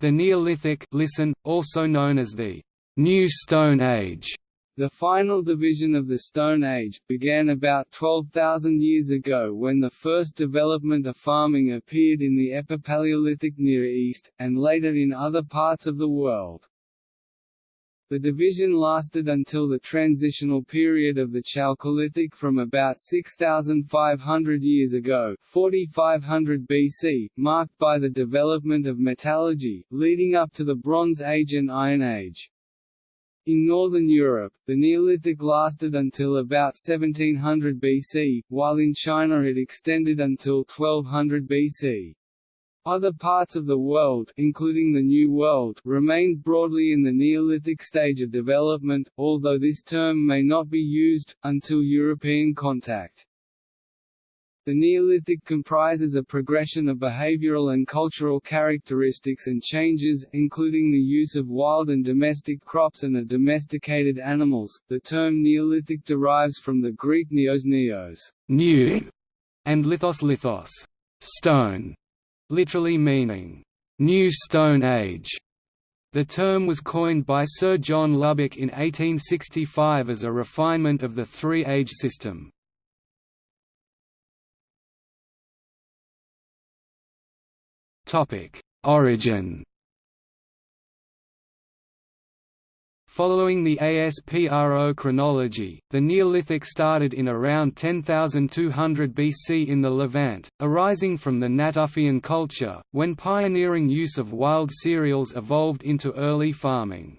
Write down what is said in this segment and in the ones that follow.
The Neolithic listen, also known as the New Stone Age, the final division of the Stone Age, began about 12,000 years ago when the first development of farming appeared in the Epipaleolithic Near East, and later in other parts of the world. The division lasted until the transitional period of the Chalcolithic from about 6,500 years ago 4500 BC, marked by the development of metallurgy, leading up to the Bronze Age and Iron Age. In northern Europe, the Neolithic lasted until about 1700 BC, while in China it extended until 1200 BC. Other parts of the world, including the New World, remained broadly in the Neolithic stage of development, although this term may not be used, until European contact. The Neolithic comprises a progression of behavioral and cultural characteristics and changes, including the use of wild and domestic crops and of domesticated animals. The term Neolithic derives from the Greek neos neos, new, and lithos lithos, stone, literally meaning new Stone Age. The term was coined by Sir John Lubbock in 1865 as a refinement of the three-age system. Origin Following the ASPRO chronology, the Neolithic started in around 10,200 BC in the Levant, arising from the Natufian culture, when pioneering use of wild cereals evolved into early farming.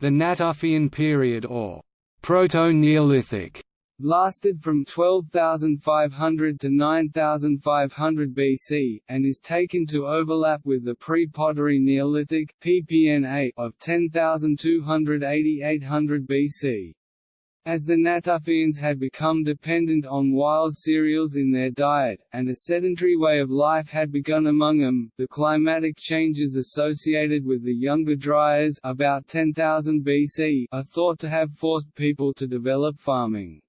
The Natufian period or Proto-Neolithic lasted from 12,500 to 9,500 BC, and is taken to overlap with the pre-pottery Neolithic PPNA of 10,280–800 BC. As the Natufians had become dependent on wild cereals in their diet, and a sedentary way of life had begun among them, the climatic changes associated with the Younger Dryas about 10,000 BC are thought to have forced people to develop farming.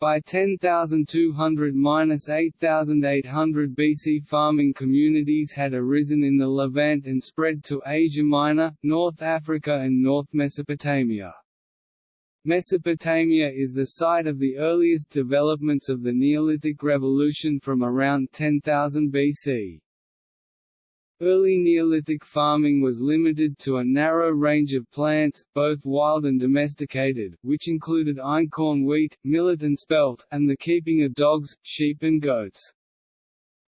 By 10,200–8,800 BC farming communities had arisen in the Levant and spread to Asia Minor, North Africa and North Mesopotamia. Mesopotamia is the site of the earliest developments of the Neolithic Revolution from around 10,000 BC. Early Neolithic farming was limited to a narrow range of plants, both wild and domesticated, which included einkorn wheat, millet and spelt, and the keeping of dogs, sheep and goats.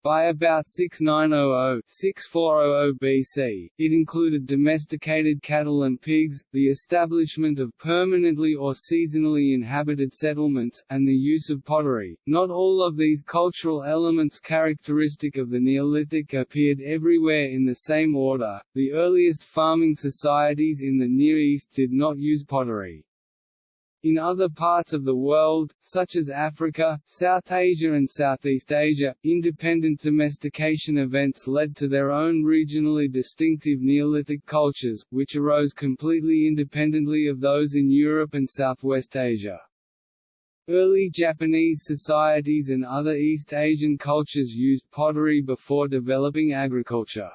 By about 6900–6400 BC, it included domesticated cattle and pigs, the establishment of permanently or seasonally inhabited settlements, and the use of pottery. Not all of these cultural elements characteristic of the Neolithic appeared everywhere in the same order. The earliest farming societies in the Near East did not use pottery. In other parts of the world, such as Africa, South Asia and Southeast Asia, independent domestication events led to their own regionally distinctive Neolithic cultures, which arose completely independently of those in Europe and Southwest Asia. Early Japanese societies and other East Asian cultures used pottery before developing agriculture.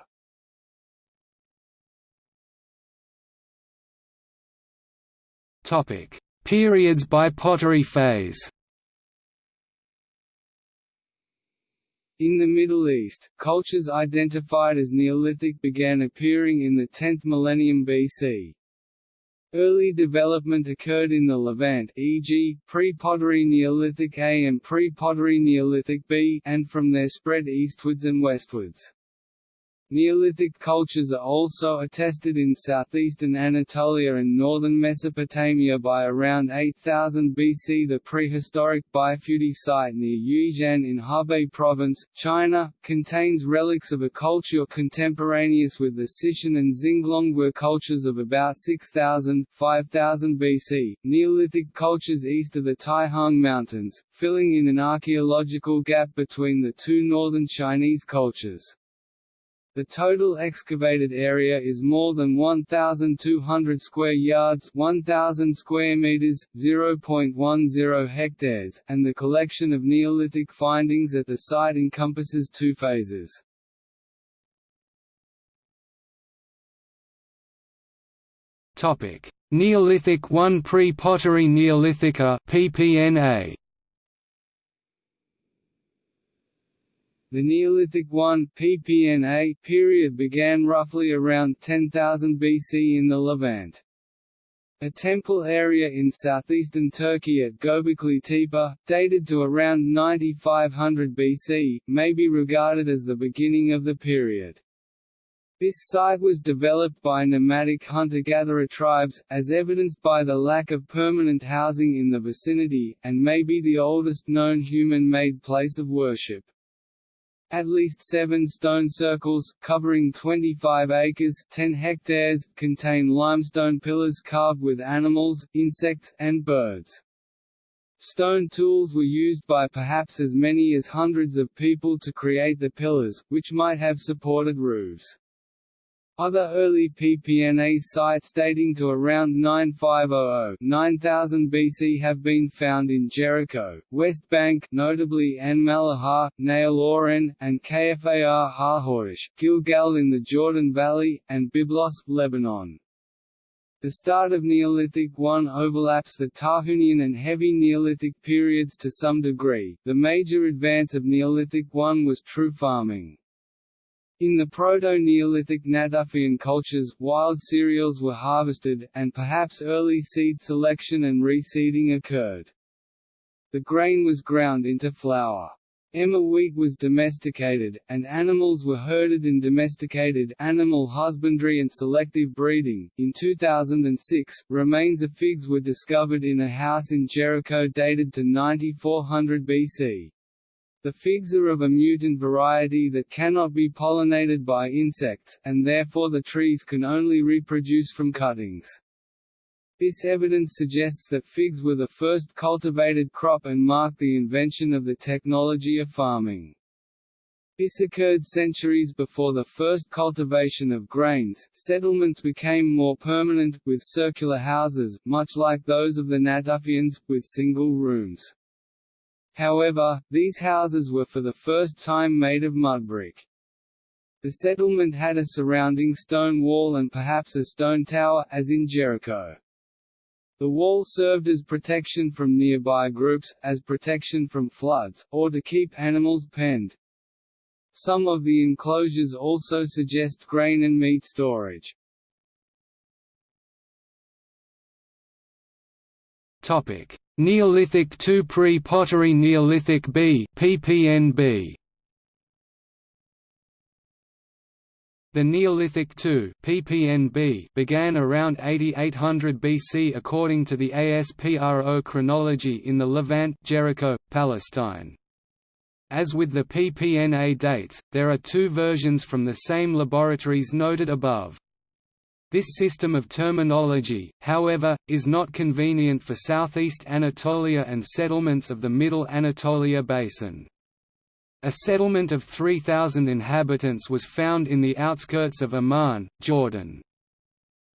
Topic: Periods by pottery phase In the Middle East, cultures identified as Neolithic began appearing in the 10th millennium BC. Early development occurred in the Levant e.g., pre-pottery Neolithic A and pre-pottery Neolithic B and from there spread eastwards and westwards. Neolithic cultures are also attested in southeastern Anatolia and northern Mesopotamia by around 8000 BC. The prehistoric Beifudi site near Yuizhan in Hebei Province, China, contains relics of a culture contemporaneous with the Sichuan and Xinglong cultures of about 6000 5000 BC. Neolithic cultures east of the Taihang Mountains, filling in an archaeological gap between the two northern Chinese cultures. The total excavated area is more than 1,200 square yards 1,000 square meters, 0.10 hectares, and the collection of Neolithic findings at the site encompasses two phases. Neolithic I, pre-pottery Neolithica PPNA The Neolithic I PPNA period began roughly around 10,000 BC in the Levant. A temple area in southeastern Turkey at Göbekli Tepe, dated to around 9500 BC, may be regarded as the beginning of the period. This site was developed by nomadic hunter-gatherer tribes, as evidenced by the lack of permanent housing in the vicinity, and may be the oldest known human-made place of worship. At least seven stone circles, covering 25 acres 10 hectares, contain limestone pillars carved with animals, insects, and birds. Stone tools were used by perhaps as many as hundreds of people to create the pillars, which might have supported roofs. Other early PPNA sites dating to around 9500–9000 BC have been found in Jericho, West Bank notably Ain Mallaha, Nahal and Kfar HaHoresh, Gilgal in the Jordan Valley, and Byblos, Lebanon. The start of Neolithic I overlaps the Tahunian and Heavy Neolithic periods to some degree. The major advance of Neolithic I was true farming. In the Proto-Neolithic Natufian cultures, wild cereals were harvested, and perhaps early seed selection and reseeding occurred. The grain was ground into flour. Emmer wheat was domesticated, and animals were herded in domesticated animal husbandry and selective breeding. In 2006, remains of figs were discovered in a house in Jericho dated to 9400 BC. The figs are of a mutant variety that cannot be pollinated by insects, and therefore the trees can only reproduce from cuttings. This evidence suggests that figs were the first cultivated crop and marked the invention of the technology of farming. This occurred centuries before the first cultivation of grains. Settlements became more permanent, with circular houses, much like those of the Natufians, with single rooms. However, these houses were for the first time made of mudbrick. The settlement had a surrounding stone wall and perhaps a stone tower, as in Jericho. The wall served as protection from nearby groups, as protection from floods, or to keep animals penned. Some of the enclosures also suggest grain and meat storage. Topic: Neolithic II pre-pottery Neolithic B PPNB. The Neolithic II PPNB began around 8800 BC according to the ASPRO chronology in the Levant Jericho, Palestine. As with the PPNA dates, there are two versions from the same laboratories noted above. This system of terminology, however, is not convenient for southeast Anatolia and settlements of the Middle Anatolia Basin. A settlement of 3,000 inhabitants was found in the outskirts of Amman, Jordan.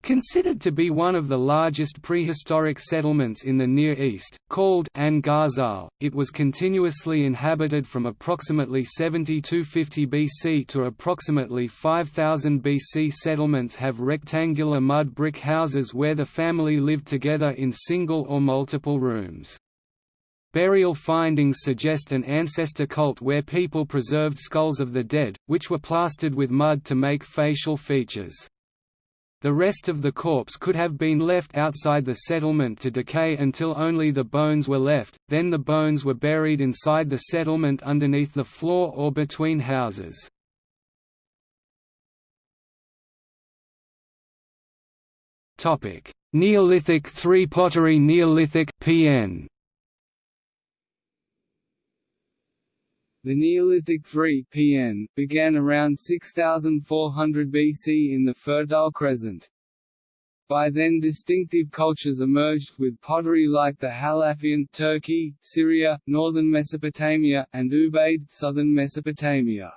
Considered to be one of the largest prehistoric settlements in the Near East, called Ain Ghazal, it was continuously inhabited from approximately 7250 BC to approximately 5000 BC. Settlements have rectangular mud brick houses where the family lived together in single or multiple rooms. Burial findings suggest an ancestor cult where people preserved skulls of the dead, which were plastered with mud to make facial features. The rest of the corpse could have been left outside the settlement to decay until only the bones were left, then the bones were buried inside the settlement underneath the floor or between houses. Neolithic 3 pottery Neolithic PN The Neolithic 3 PN began around 6400 BC in the Fertile Crescent. By then distinctive cultures emerged, with pottery like the Halafian Turkey, Syria, northern Mesopotamia, and Ubaid southern Mesopotamia.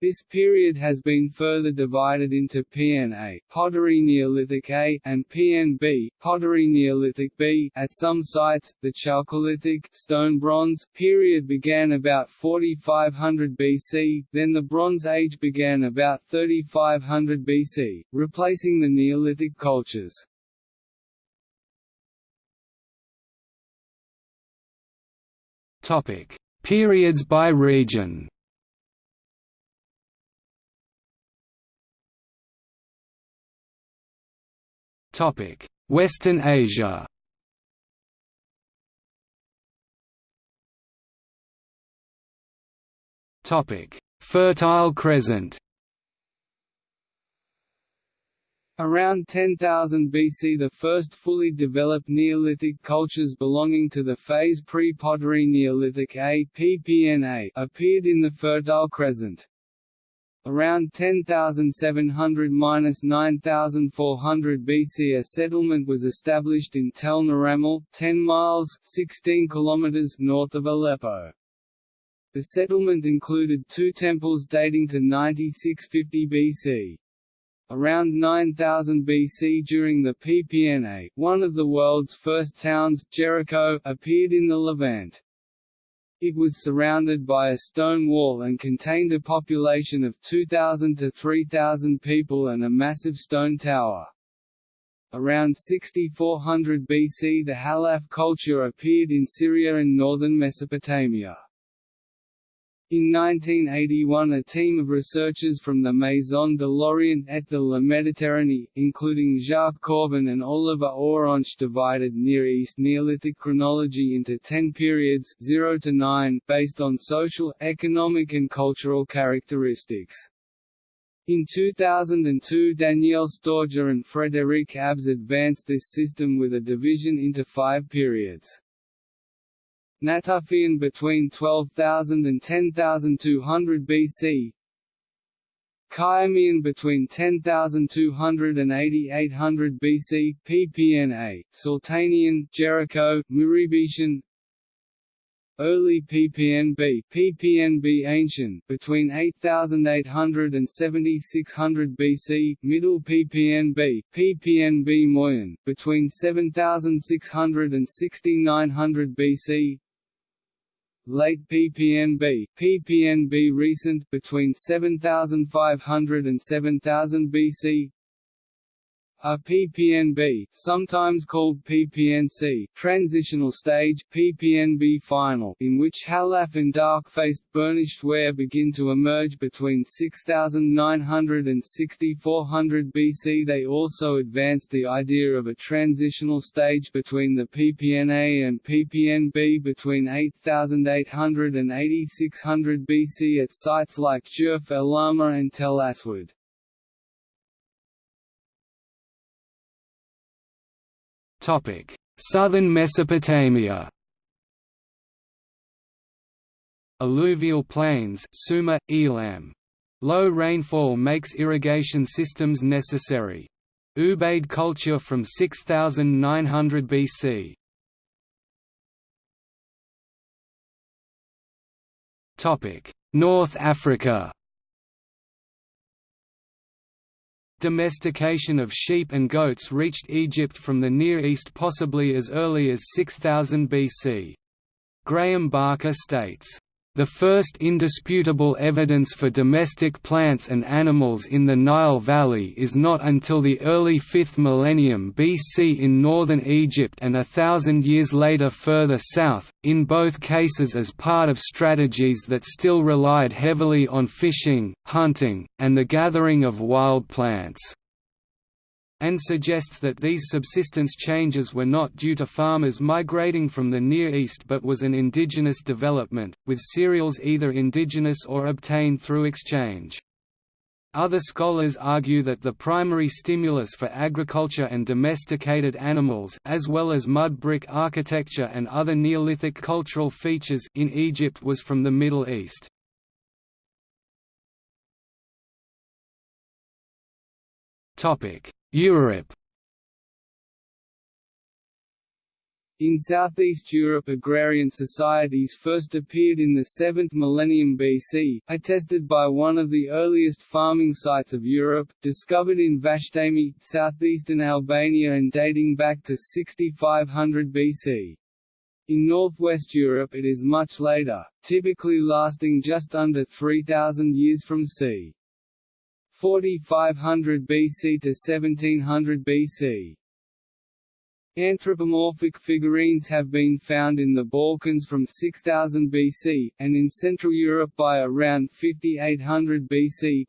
This period has been further divided into PNA pottery Neolithic A and PNB pottery Neolithic B. At some sites, the Chalcolithic Stone Bronze period began about 4500 BC, then the Bronze Age began about 3500 BC, replacing the Neolithic cultures. Topic: Periods by region. Western Asia. Fertile Crescent. Around 10,000 BC the first fully developed Neolithic cultures belonging to the phase pre-pottery Neolithic A PPNA appeared in the Fertile Crescent. Around 10,700–9,400 BC a settlement was established in Tel Naramal, 10 miles 16 kilometers north of Aleppo. The settlement included two temples dating to 9650 BC. Around 9000 BC during the PPNA, one of the world's first towns, Jericho, appeared in the Levant. It was surrounded by a stone wall and contained a population of 2,000 to 3,000 people and a massive stone tower. Around 6400 BC the Halaf culture appeared in Syria and northern Mesopotamia. In 1981 a team of researchers from the Maison de l'Orient et de la Méditerranée, including Jacques Cauvin and Olivier Aurenche divided Near East Neolithic chronology into ten periods 0 to 9, based on social, economic and cultural characteristics. In 2002 Danielle Stordeur and Frédéric Abbès advanced this system with a division into five periods. Natufian between 12,000 and 10,200 BC Khiamian between 10,200 and 8,800 BC, PPNA, Sultanian, Jericho, Mureybetian Early PPNB, PPNB Ancient, between 8800 and 7600 BC, Middle PPNB, PPNB Moyen, between 7600 and 6900 BC, Late PPNB, PPNB recent between 7500 and 7000 BC, a PPNB, sometimes called PPNC, transitional stage, PPNB final, in which Halaf and dark-faced burnished ware begin to emerge between 6900 and 6400 BC. They also advanced the idea of a transitional stage between the PPNA and PPNB between 8800 and 8600 BC at sites like Jurf el Lama and Tel Aswad. Southern Mesopotamia. Alluvial plains, Sumer, Elam. Low rainfall makes irrigation systems necessary. Ubaid culture from 6900 BC. North Africa. Domestication of sheep and goats reached Egypt from the Near East possibly as early as 6000 BC. Graeme Barker states, the first indisputable evidence for domestic plants and animals in the Nile Valley is not until the early 5th millennium BC in northern Egypt and a thousand years later further south, in both cases as part of strategies that still relied heavily on fishing, hunting, and the gathering of wild plants and suggests that these subsistence changes were not due to farmers migrating from the Near East but was an indigenous development, with cereals either indigenous or obtained through exchange. Other scholars argue that the primary stimulus for agriculture and domesticated animals as well as mud brick architecture and other Neolithic cultural features in Egypt was from the Middle East. Topic: Europe In Southeast Europe agrarian societies first appeared in the 7th millennium BC, attested by one of the earliest farming sites of Europe, discovered in Vashtami, southeastern Albania and dating back to 6500 BC. In northwest Europe it is much later, typically lasting just under 3000 years from c. 4500 BC to 1700 BC. Anthropomorphic figurines have been found in the Balkans from 6000 BC, and in Central Europe by around 5800 BC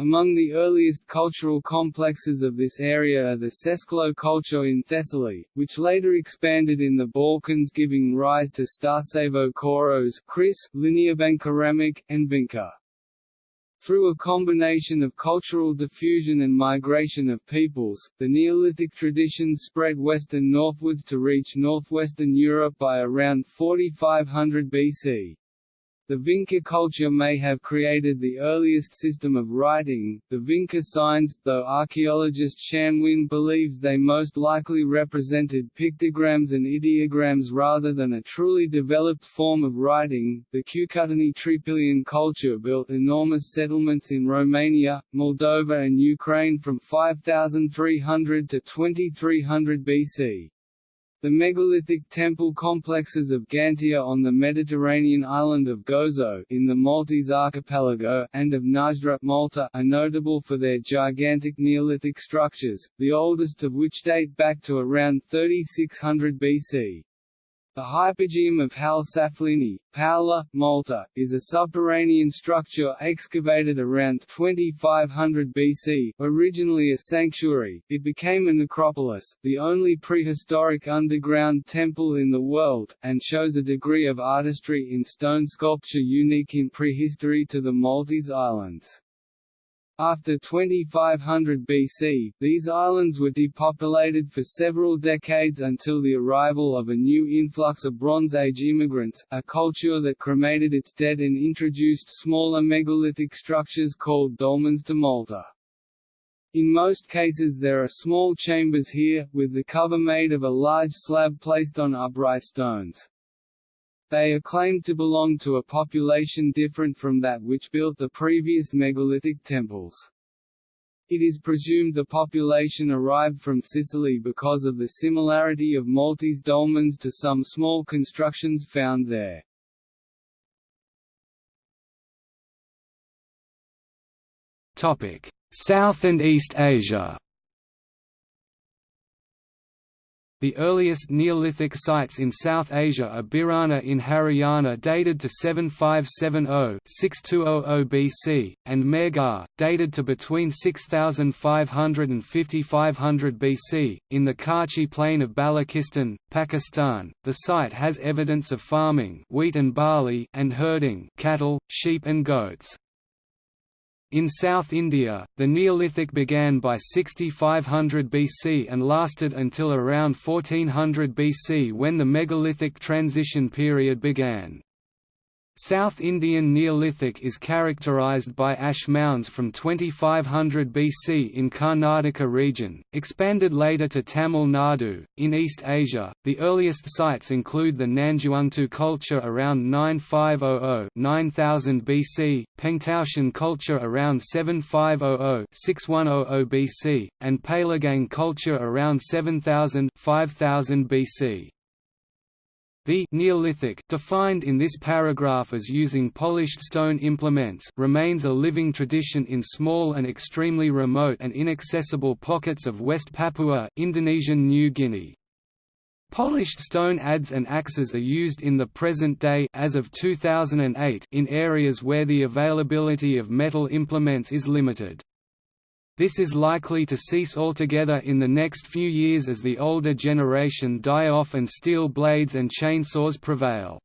Among the earliest cultural complexes of this area are the Sesklo culture in Thessaly, which later expanded in the Balkans giving rise to Starcevo Koros, Chris, Kris, Linearbandkeramik, and Vinca. Through a combination of cultural diffusion and migration of peoples, the Neolithic traditions spread west and northwards to reach northwestern Europe by around 4500 BC. The Vinca culture may have created the earliest system of writing, the Vinca signs, though archaeologist Shan Winn believes they most likely represented pictograms and ideograms rather than a truly developed form of writing. The Cucuteni Trypillian culture built enormous settlements in Romania, Moldova, and Ukraine from 5300 to 2300 BC. The megalithic temple complexes of Ggantija on the Mediterranean island of Gozo in the Maltese archipelago and of Mnajdra Malta are notable for their gigantic Neolithic structures, the oldest of which date back to around 3600 BC. The hypogeum of Hal Saflieni, Paola, Malta, is a subterranean structure excavated around 2500 BC. Originally a sanctuary, it became a necropolis, the only prehistoric underground temple in the world, and shows a degree of artistry in stone sculpture unique in prehistory to the Maltese Islands. After 2500 BC, these islands were depopulated for several decades until the arrival of a new influx of Bronze Age immigrants, a culture that cremated its dead and introduced smaller megalithic structures called dolmens to Malta. In most cases there are small chambers here, with the cover made of a large slab placed on upright stones. They are claimed to belong to a population different from that which built the previous megalithic temples. It is presumed the population arrived from Sicily because of the similarity of Maltese dolmens to some small constructions found there. South and East Asia The earliest Neolithic sites in South Asia are Bhirrana in Haryana dated to 7570-6200 BC, and Mehrgarh, dated to between 6500 and 5500 BC, in the Kachi plain of Balochistan, Pakistan. The site has evidence of farming wheat and, barley and herding cattle, sheep and goats. In South India, the Neolithic began by 6500 BC and lasted until around 1400 BC when the megalithic transition period began. South Indian Neolithic is characterized by ash mounds from 2500 BC in Karnataka region, expanded later to Tamil Nadu. In East Asia, the earliest sites include the Nanzhuangtou culture around 9500 9000 BC, Pengtoushan culture around 7500 6100 BC, and Peiligang culture around 7000 5000 BC. The Neolithic defined in this paragraph as using polished stone implements remains a living tradition in small and extremely remote and inaccessible pockets of West Papua, Indonesian New Guinea. Polished stone adze and axes are used in the present day as of 2008 in areas where the availability of metal implements is limited. This is likely to cease altogether in the next few years as the older generation die off and steel blades and chainsaws prevail.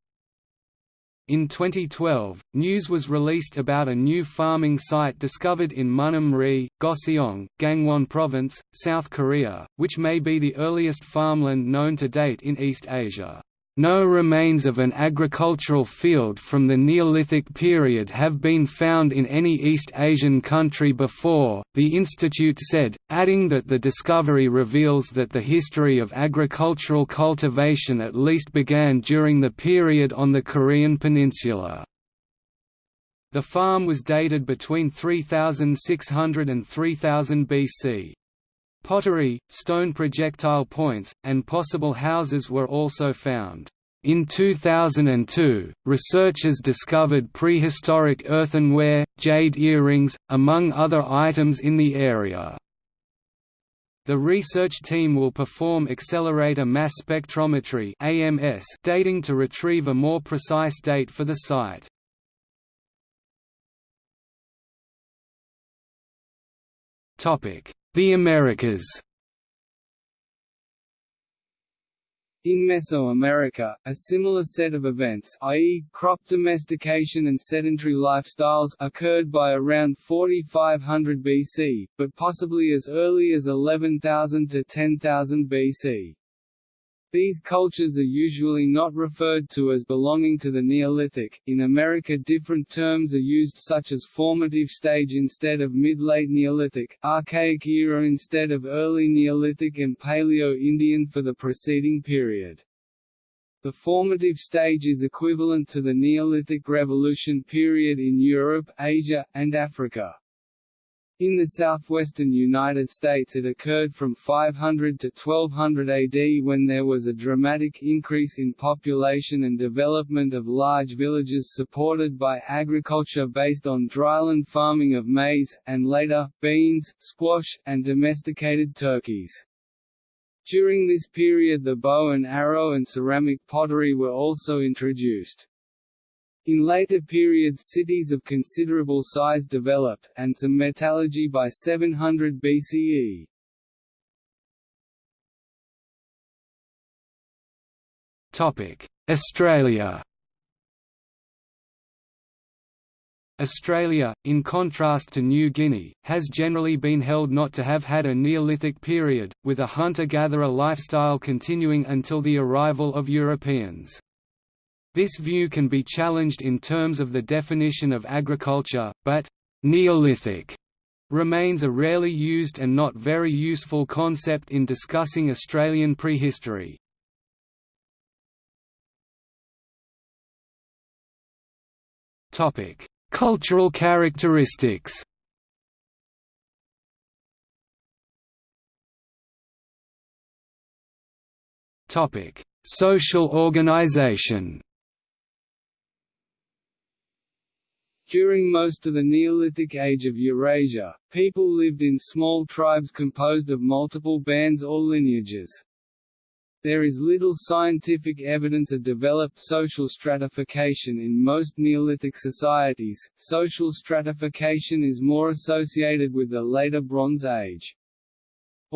In 2012, news was released about a new farming site discovered in Munam Ri, Goseong, Gangwon Province, South Korea, which may be the earliest farmland known to date in East Asia. No remains of an agricultural field from the Neolithic period have been found in any East Asian country before, the institute said, adding that the discovery reveals that the history of agricultural cultivation at least began during the period on the Korean peninsula. The farm was dated between 3600 and 3000 BC. Pottery, stone projectile points, and possible houses were also found. In 2002, researchers discovered prehistoric earthenware, jade earrings, among other items in the area. The research team will perform accelerator mass spectrometry AMS dating to retrieve a more precise date for the site. The Americas In Mesoamerica, a similar set of events i.e., crop domestication and sedentary lifestyles occurred by around 4500 BC, but possibly as early as 11,000 to 10,000 BC. These cultures are usually not referred to as belonging to the Neolithic. In America, different terms are used, such as formative stage instead of mid-late Neolithic, Archaic era instead of early Neolithic, and Paleo-Indian for the preceding period. The formative stage is equivalent to the Neolithic Revolution period in Europe, Asia, and Africa. In the southwestern United States it occurred from 500 to 1200 AD when there was a dramatic increase in population and development of large villages supported by agriculture based on dryland farming of maize, and later, beans, squash, and domesticated turkeys. During this period the bow and arrow and ceramic pottery were also introduced. In later periods cities of considerable size developed, and some metallurgy by 700 BCE. Australia Australia, in contrast to New Guinea, has generally been held not to have had a Neolithic period, with a hunter-gatherer lifestyle continuing until the arrival of Europeans. This view can be challenged in terms of the definition of agriculture, but «Neolithic» remains a rarely used and not very useful concept in discussing Australian prehistory. Cultural characteristics Social organization During most of the Neolithic age of Eurasia, people lived in small tribes composed of multiple bands or lineages. There is little scientific evidence of developed social stratification in most Neolithic societies. Social stratification is more associated with the later Bronze Age.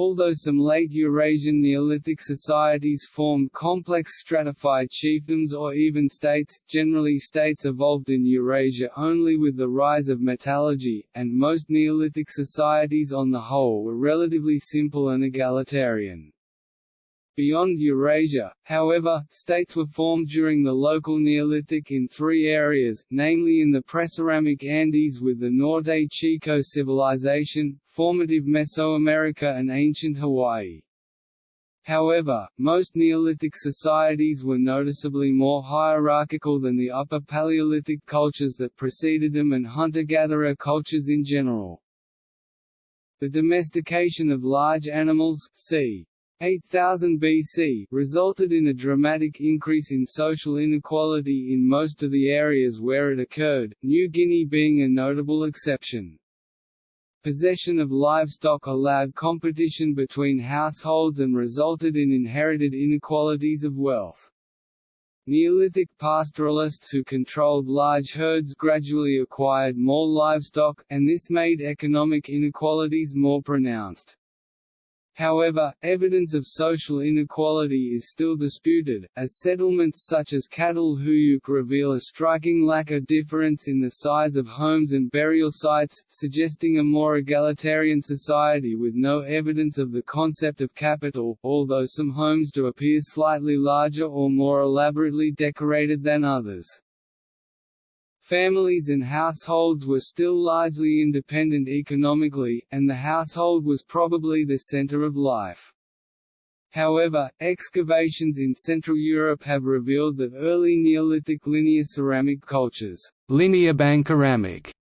Although some late Eurasian Neolithic societies formed complex stratified chiefdoms or even states, generally states evolved in Eurasia only with the rise of metallurgy, and most Neolithic societies on the whole were relatively simple and egalitarian. Beyond Eurasia, however, states were formed during the local Neolithic in three areas, namely in the Preceramic Andes with the Norte Chico civilization, formative Mesoamerica and ancient Hawaii. However, most Neolithic societies were noticeably more hierarchical than the Upper Paleolithic cultures that preceded them and hunter-gatherer cultures in general. The domestication of large animals c. 8000 BC resulted in a dramatic increase in social inequality in most of the areas where it occurred, New Guinea being a notable exception. Possession of livestock allowed competition between households and resulted in inherited inequalities of wealth. Neolithic pastoralists who controlled large herds gradually acquired more livestock, and this made economic inequalities more pronounced. However, evidence of social inequality is still disputed, as settlements such as Catalhuyuk reveal a striking lack of difference in the size of homes and burial sites, suggesting a more egalitarian society with no evidence of the concept of capital, although some homes do appear slightly larger or more elaborately decorated than others. Families and households were still largely independent economically, and the household was probably the center of life. However, excavations in Central Europe have revealed that early Neolithic linear ceramic cultures linear ceramic,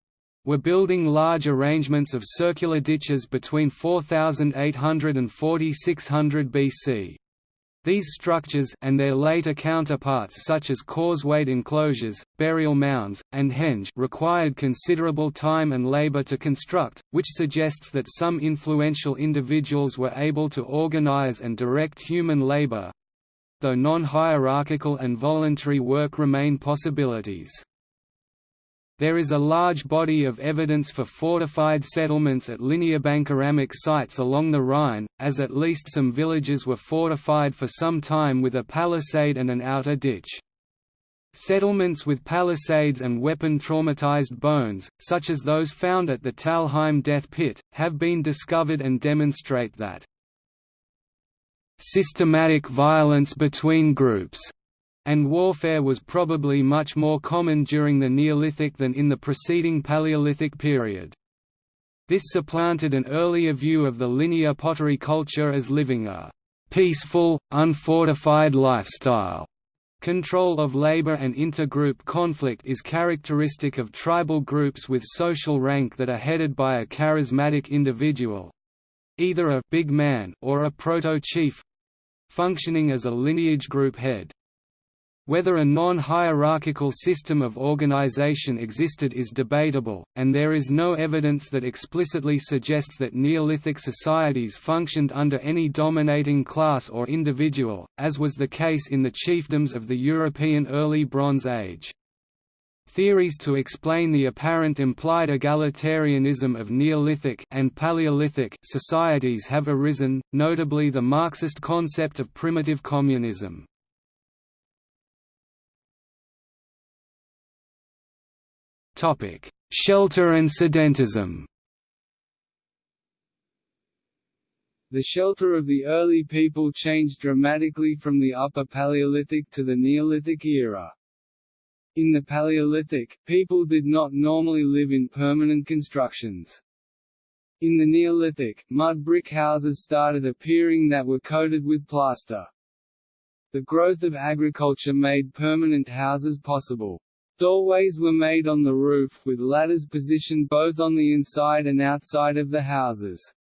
were building large arrangements of circular ditches between 4800 and 4600 BC. These structures and their later counterparts such as causewayed enclosures, burial mounds, and henge required considerable time and labor to construct, which suggests that some influential individuals were able to organize and direct human labor, though non-hierarchical and voluntary work remain possibilities. There is a large body of evidence for fortified settlements at linear-bankeramic sites along the Rhine, as at least some villages were fortified for some time with a palisade and an outer ditch. Settlements with palisades and weapon-traumatized bones, such as those found at the Talheim death pit, have been discovered and demonstrate that systematic violence between groups and warfare was probably much more common during the Neolithic than in the preceding Paleolithic period. This supplanted an earlier view of the linear pottery culture as living a peaceful, unfortified lifestyle. Control of labor and intergroup conflict is characteristic of tribal groups with social rank that are headed by a charismatic individual—either a big man or a proto-chief—functioning as a lineage group head. Whether a non-hierarchical system of organization existed is debatable, and there is no evidence that explicitly suggests that Neolithic societies functioned under any dominating class or individual, as was the case in the chiefdoms of the European Early Bronze Age. Theories to explain the apparent implied egalitarianism of Neolithic and Paleolithic societies have arisen, notably the Marxist concept of primitive communism. Shelter and sedentism. The shelter of the early people changed dramatically from the Upper Paleolithic to the Neolithic era. In the Paleolithic, people did not normally live in permanent constructions. In the Neolithic, mud brick houses started appearing that were coated with plaster. The growth of agriculture made permanent houses possible. Doorways were made on the roof, with ladders positioned both on the inside and outside of the houses.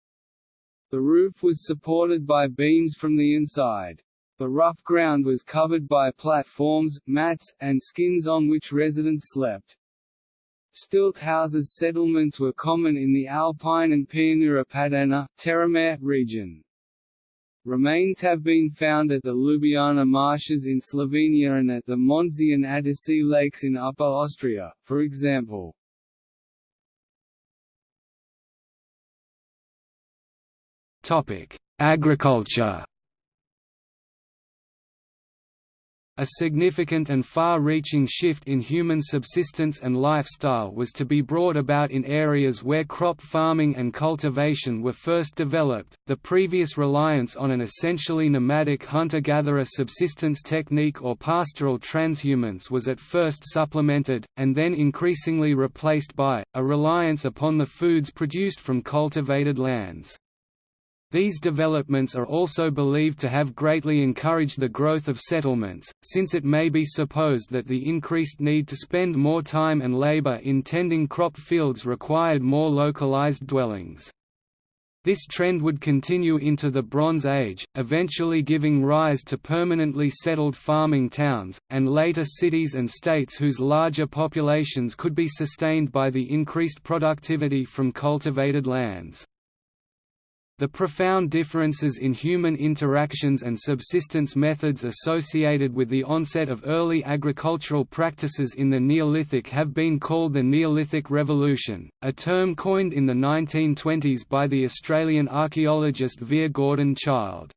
The roof was supported by beams from the inside. The rough ground was covered by platforms, mats, and skins on which residents slept. Stilt houses settlements were common in the Alpine and Pianura Padana region. Remains have been found at the Ljubljana marshes in Slovenia and at the Mondsee and Attersee lakes in Upper Austria, for example. Agriculture A significant and far-reaching shift in human subsistence and lifestyle was to be brought about in areas where crop farming and cultivation were first developed. The previous reliance on an essentially nomadic hunter-gatherer subsistence technique or pastoral transhumance was at first supplemented, and then increasingly replaced by, a reliance upon the foods produced from cultivated lands. These developments are also believed to have greatly encouraged the growth of settlements, since it may be supposed that the increased need to spend more time and labor in tending crop fields required more localized dwellings. This trend would continue into the Bronze Age, eventually giving rise to permanently settled farming towns, and later cities and states whose larger populations could be sustained by the increased productivity from cultivated lands. The profound differences in human interactions and subsistence methods associated with the onset of early agricultural practices in the Neolithic have been called the Neolithic Revolution, a term coined in the 1920s by the Australian archaeologist Vere Gordon Childe.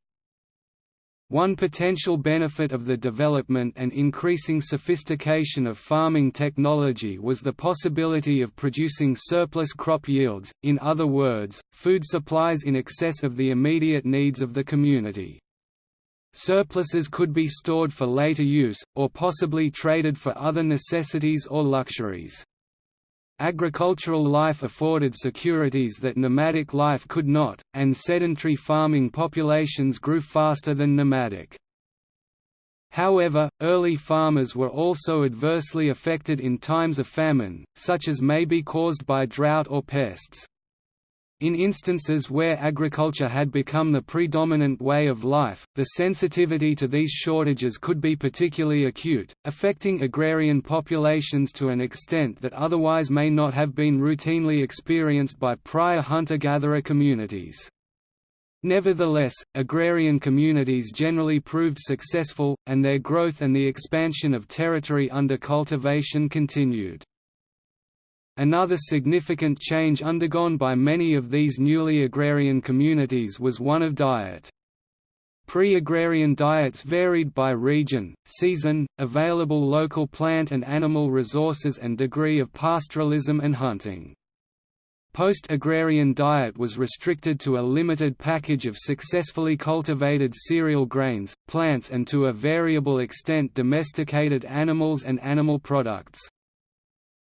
One potential benefit of the development and increasing sophistication of farming technology was the possibility of producing surplus crop yields, in other words, food supplies in excess of the immediate needs of the community. Surpluses could be stored for later use, or possibly traded for other necessities or luxuries. Agricultural life afforded securities that nomadic life could not, and sedentary farming populations grew faster than nomadic. However, early farmers were also adversely affected in times of famine, such as may be caused by drought or pests. In instances where agriculture had become the predominant way of life, the sensitivity to these shortages could be particularly acute, affecting agrarian populations to an extent that otherwise may not have been routinely experienced by prior hunter-gatherer communities. Nevertheless, agrarian communities generally proved successful, and their growth and the expansion of territory under cultivation continued. Another significant change undergone by many of these newly agrarian communities was one of diet. Pre-agrarian diets varied by region, season, available local plant and animal resources and degree of pastoralism and hunting. Post-agrarian diet was restricted to a limited package of successfully cultivated cereal grains, plants and to a variable extent domesticated animals and animal products.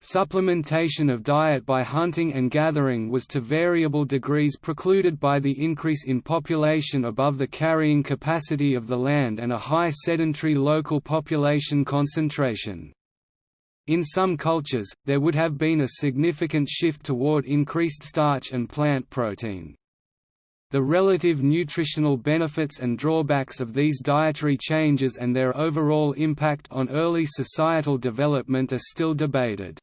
Supplementation of diet by hunting and gathering was to variable degrees precluded by the increase in population above the carrying capacity of the land and a high sedentary local population concentration. In some cultures, there would have been a significant shift toward increased starch and plant protein. The relative nutritional benefits and drawbacks of these dietary changes and their overall impact on early societal development are still debated.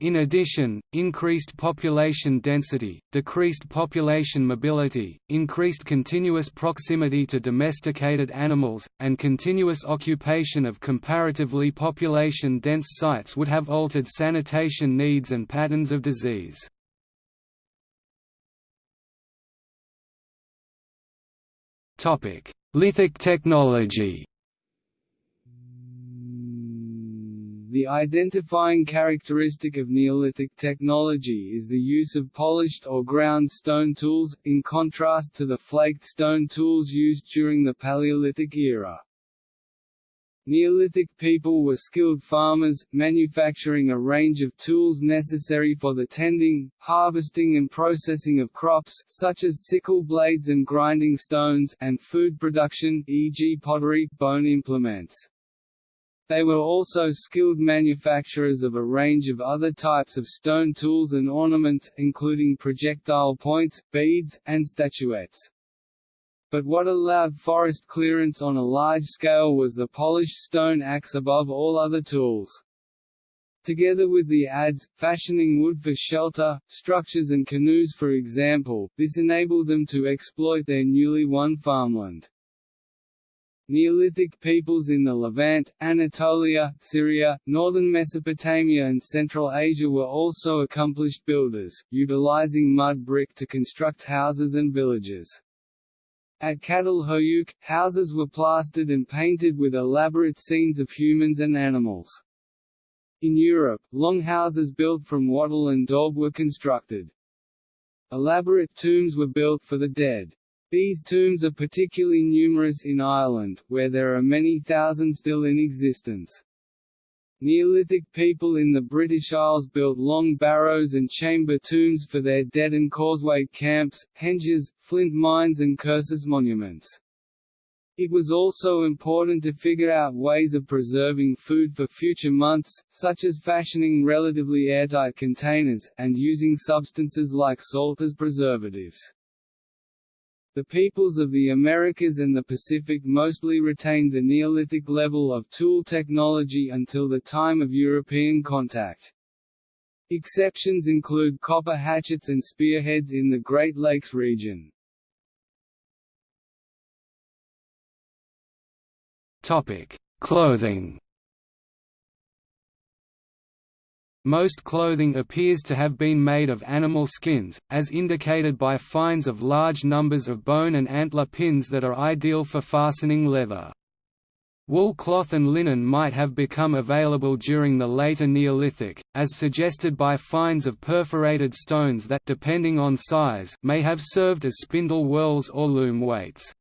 In addition, increased population density, decreased population mobility, increased continuous proximity to domesticated animals, and continuous occupation of comparatively population-dense sites would have altered sanitation needs and patterns of disease. Lithic technology The identifying characteristic of Neolithic technology is the use of polished or ground stone tools, in contrast to the flaked stone tools used during the Paleolithic era. Neolithic people were skilled farmers, manufacturing a range of tools necessary for the tending, harvesting and processing of crops such as sickle blades and grinding stones and food production e.g. pottery, bone implements. They were also skilled manufacturers of a range of other types of stone tools and ornaments, including projectile points, beads, and statuettes. But what allowed forest clearance on a large scale was the polished stone axe above all other tools. Together with the adze, fashioning wood for shelter, structures and canoes for example, this enabled them to exploit their newly won farmland. Neolithic peoples in the Levant, Anatolia, Syria, northern Mesopotamia and Central Asia were also accomplished builders, utilizing mud brick to construct houses and villages. At Çatalhöyük, houses were plastered and painted with elaborate scenes of humans and animals. In Europe, longhouses built from wattle and daub were constructed. Elaborate tombs were built for the dead. These tombs are particularly numerous in Ireland, where there are many thousand still in existence. Neolithic people in the British Isles built long barrows and chamber tombs for their dead and causeway camps, henges, flint mines and cursus monuments. It was also important to figure out ways of preserving food for future months, such as fashioning relatively airtight containers, and using substances like salt as preservatives. The peoples of the Americas and the Pacific mostly retained the Neolithic level of tool technology until the time of European contact. Exceptions include copper hatchets and spearheads in the Great Lakes region. Topic: Clothing. Most clothing appears to have been made of animal skins, as indicated by finds of large numbers of bone and antler pins that are ideal for fastening leather. Wool cloth and linen might have become available during the later Neolithic, as suggested by finds of perforated stones that depending on size may have served as spindle whorls or loom weights.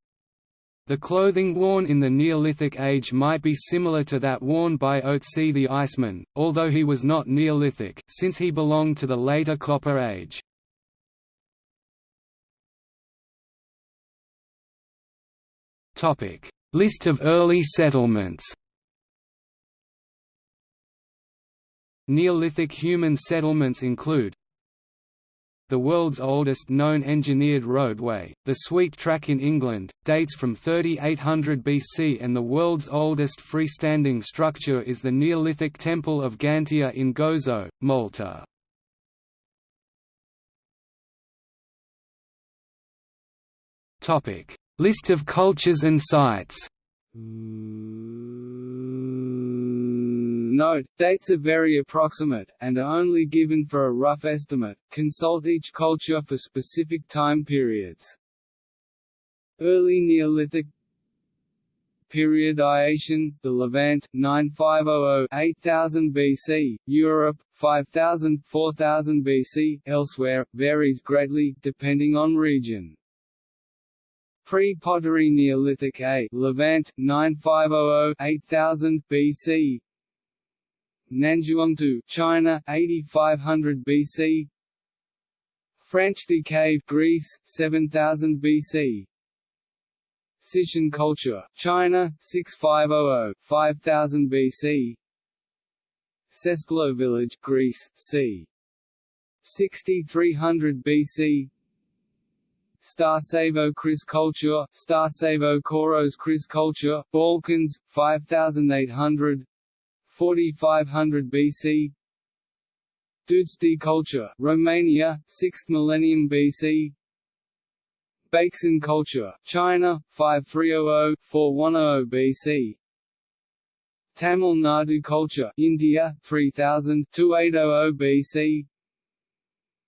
The clothing worn in the Neolithic age might be similar to that worn by Otzi the Iceman, although he was not Neolithic, since he belonged to the later Copper Age. List of early settlements Neolithic human settlements include the world's oldest known engineered roadway, the Sweet Track in England, dates from 3800 BC and the world's oldest freestanding structure is the Neolithic Temple of Ggantija in Gozo, Malta. List of cultures and sites mm. Note, dates are very approximate, and are only given for a rough estimate, consult each culture for specific time periods. Early Neolithic Periodization, the Levant, 9500–8000 BC, Europe, 5000–4000 BC, elsewhere, varies greatly, depending on region. Pre-pottery Neolithic A Levant 9500-8000 BC Nanzhuangtou China 8500 BC Franchthi Cave Greece 7000 BC Cishan culture China 6500-5000 BC Sesklo village Greece c. 6300 BC Starcevo Kris culture, Starcevo Koros Kris culture, Balkans, 5800 4500 BC Dudești culture, Romania, 6th millennium BC Beixin culture, China, 5300–4100 BC Tamil Nadu culture, India, 3000–2800 BC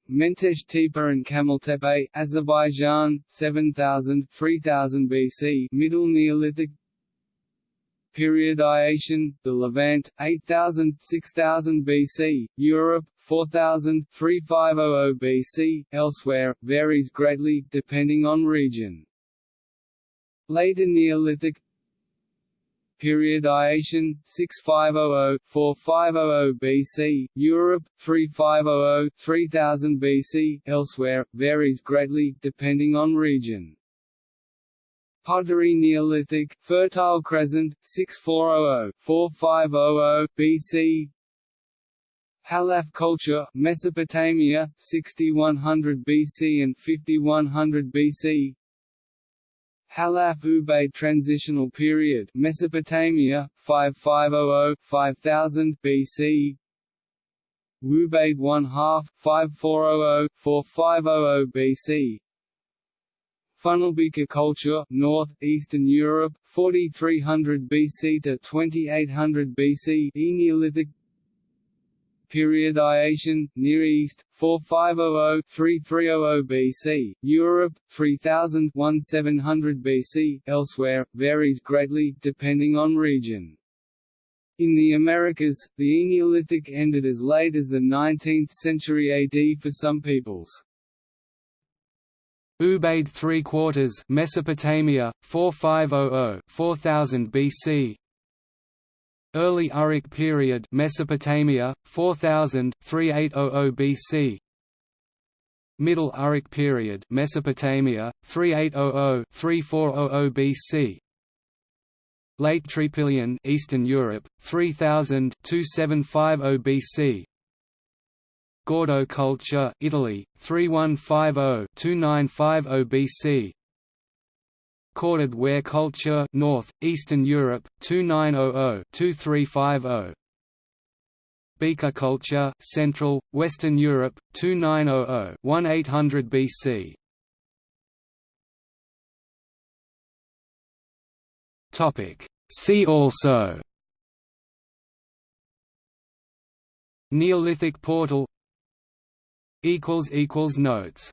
Mentesh Tepe and Kamaltepe, Azerbaijan, 7000 3000 BC, Middle Neolithic Periodization, the Levant, 8000 6000 BC, Europe, 4000 3500 BC, elsewhere, varies greatly, depending on region. Later Neolithic Periodization 6500–4500 BC, Europe 3500–3000 BC, elsewhere varies greatly depending on region. Pottery Neolithic, Fertile Crescent 6400–4500 BC. Halaf culture, Mesopotamia 6100 BC and 5100 BC. Halaf Ubaid Transitional Period Mesopotamia 5500-5000 BC Ubaid 1 half 5400-4500 BC Funnelbeaker culture North Eastern Europe 4300 BC to 2800 BC Neolithic Periodization, Near East, 4500–3300 BC, Europe, 3000–1700 BC, elsewhere, varies greatly, depending on region. In the Americas, the Neolithic ended as late as the 19th century AD for some peoples. Ubaid 3 quarters Mesopotamia 4500-4000 BC Early Uruk period Mesopotamia 4000 3800 BC Middle Uruk period Mesopotamia 3800 3400 BC Late Trypillian Eastern Europe 3000 2750 BC Gaudo culture Italy 3150 2950 BC Corded ware culture North, Eastern Europe, 2900–2350 Beaker culture, Central, Western Europe, 2900–1800 BC. Topic. See also. Neolithic portal. Notes.